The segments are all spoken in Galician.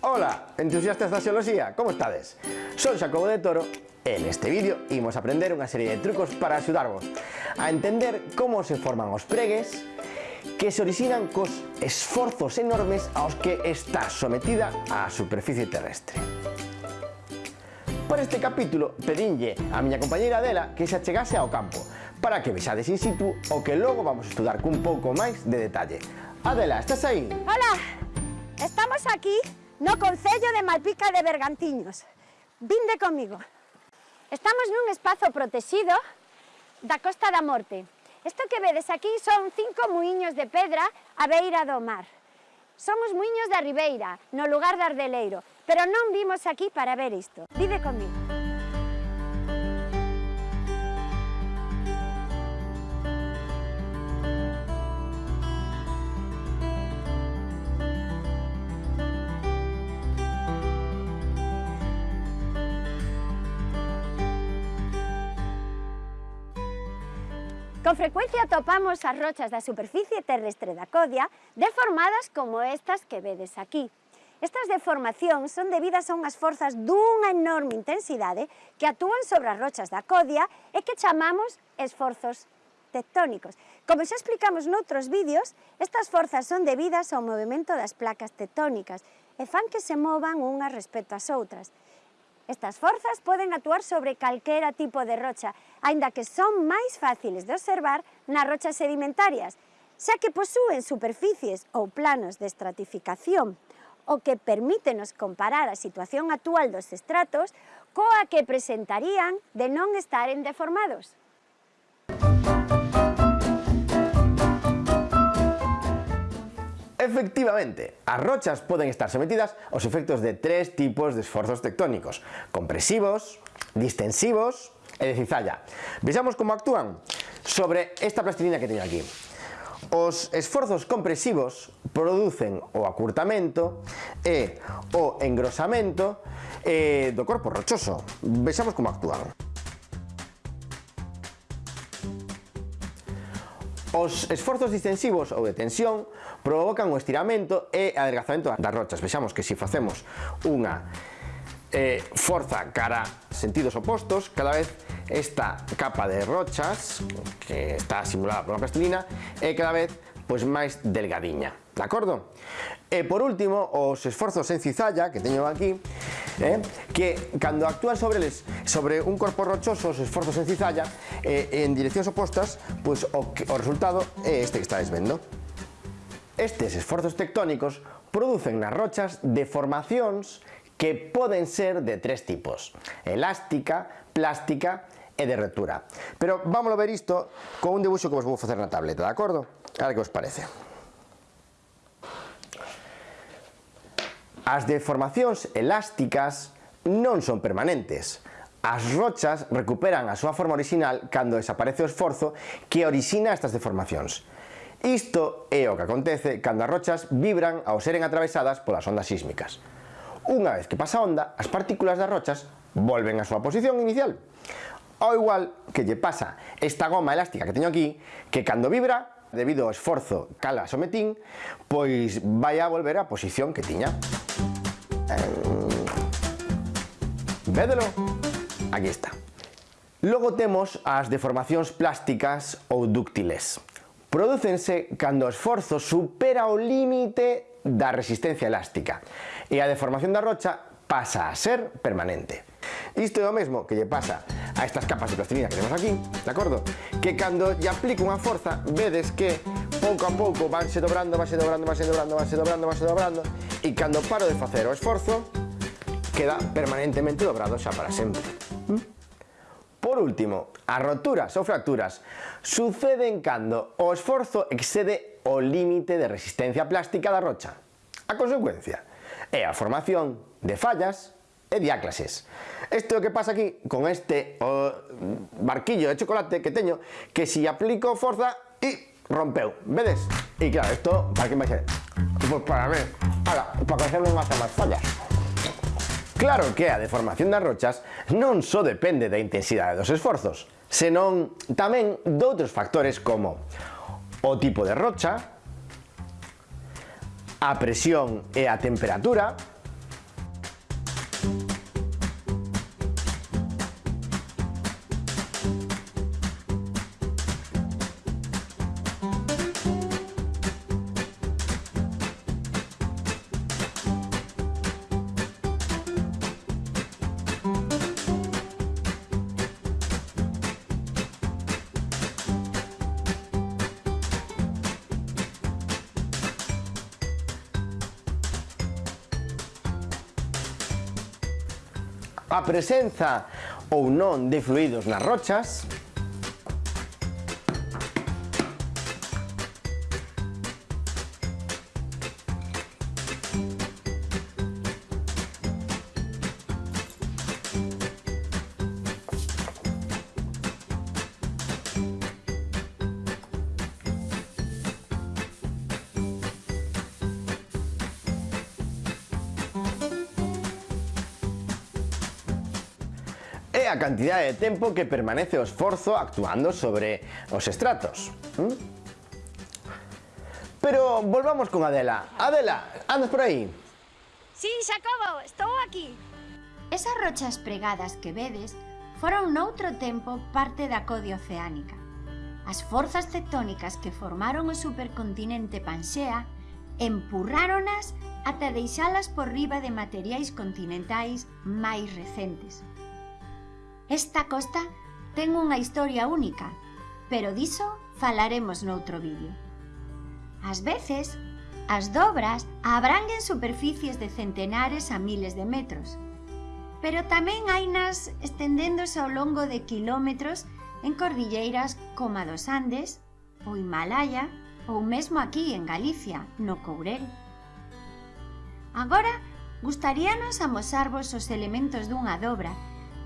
Ola, entusiastas da xeoloxía, como estades? Son Xacobo de Toro e neste vídeo imos aprender unha serie de trucos para axudarvos a entender como se forman os pregues que se orixinan cos esforzos enormes aos que está sometida a superficie terrestre. Para este capítulo pedinlle a miña compañeira Adela que se achegase ao campo para que vexades in situ o que logo vamos a estudar cun pouco máis de detalle. Adela, estás aí? Hola, estamos aquí no Concello de Malpica de Bergantiños. Vinde comigo. Estamos nun espazo protexido da Costa da Morte. Isto que vedes aquí son cinco muiños de pedra a beira do mar. Son os muiños da Ribeira, no lugar de Ardeleiro, pero non vimos aquí para ver isto. Vide comigo. Con frecuencia atopamos as rochas da superficie terrestre da Codia deformadas como estas que vedes aquí. Estas deformacións son debidas a unhas forzas dunha enorme intensidade que actúan sobre as rochas da Codia e que chamamos esforzos tectónicos. Como xa explicamos noutros vídeos, estas forzas son debidas ao movimento das placas tectónicas e fan que se movan unhas respecto ás outras. Estas forzas poden actuar sobre calquera tipo de rocha, aínda que son máis fáciles de observar nas rochas sedimentarias, xa que posúen superficies ou planos de estratificación, o que permítenos comparar a situación actual dos estratos coa que presentarían de non estaren deformados. Efectivamente, as rochas poden estar sometidas aos efectos de tres tipos de esforzos tectónicos, compresivos, distensivos e de cizalla. Vexamos como actúan sobre esta plastilina que teño aquí. Os esforzos compresivos producen o acurtamento e o engrosamento eh, do corpo rochoso. Vexamos como actúan. Os esforzos distensivos ou de tensión provocan o estiramento e adelgazamento das rochas. Vexamos que se facemos unha eh, forza cara sentidos opostos, cada vez esta capa de rochas, que está simulada por unha plastilina, é cada vez pois máis delgadiña, de acordo? E por último, os esforzos en cizalla que teño aquí eh, que cando actúan sobre eles, sobre un corpo rochoso, os esforzos en cizalla, eh, en direccións opostas, pois o, resultado é este que estáis vendo. Estes esforzos tectónicos producen nas rochas deformacións que poden ser de tres tipos, elástica, plástica e de retura. Pero vamos a ver isto con un debuxo que vos vou facer na tableta, de acordo? A ver que os parece. As deformacións elásticas non son permanentes. As rochas recuperan a súa forma original cando desaparece o esforzo que orixina estas deformacións. Isto é o que acontece cando as rochas vibran ao seren atravesadas polas ondas sísmicas. Unha vez que pasa a onda, as partículas das rochas volven á súa posición inicial. Ao igual que lle pasa esta goma elástica que teño aquí, que cando vibra debido ao esforzo cala sometín, pois vai a volver á posición que tiña. Védelo? Aquí está. Logo temos as deformacións plásticas ou dúctiles. Producense cando o esforzo supera o límite da resistencia elástica e a deformación da rocha pasa a ser permanente. Isto é o mesmo que lle pasa a estas capas de plastilina que temos aquí, de acordo? Que cando lle aplico unha forza, vedes que pouco a pouco vanse dobrando, vanse dobrando, vanse dobrando, vanse dobrando, vanse dobrando, e cando paro de facer o esforzo, queda permanentemente dobrado xa para sempre. Por último, as roturas ou fracturas suceden cando o esforzo excede o límite de resistencia plástica da rocha. A consecuencia é a formación de fallas e diáclases. Isto é o que pasa aquí con este o, barquillo de chocolate que teño, que si aplico forza e rompeu, vedes? E claro, isto para que vai ser? Pois para ver, para, para coñecerlo non hace máis fallas. Claro que a deformación das rochas non só depende da intensidade dos esforzos, senón tamén doutros factores como o tipo de rocha, a presión e a temperatura, a presenza ou non de fluidos nas rochas, é a cantidade de tempo que permanece o esforzo actuando sobre os estratos. ¿Mm? Pero volvamos con Adela. Adela, andas por aí? Sí, Xacobo, estou aquí. Esas rochas pregadas que vedes foron noutro tempo parte da code oceánica. As forzas tectónicas que formaron o supercontinente Panxea empurráronas ata deixalas por riba de materiais continentais máis recentes. Esta costa ten unha historia única, pero diso falaremos noutro vídeo. Ás veces, as dobras abranguen superficies de centenares a miles de metros, pero tamén hai nas estendéndose ao longo de quilómetros en cordilleiras como a dos Andes, o Himalaya ou mesmo aquí en Galicia, no Courel. Agora, gustaríanos amosarvos os elementos dunha dobra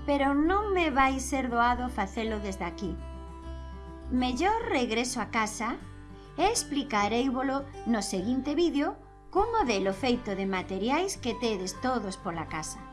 pero non me vai ser doado facelo desde aquí. Mellor regreso a casa e explicareivolo no seguinte vídeo cun modelo feito de materiais que tedes todos pola casa.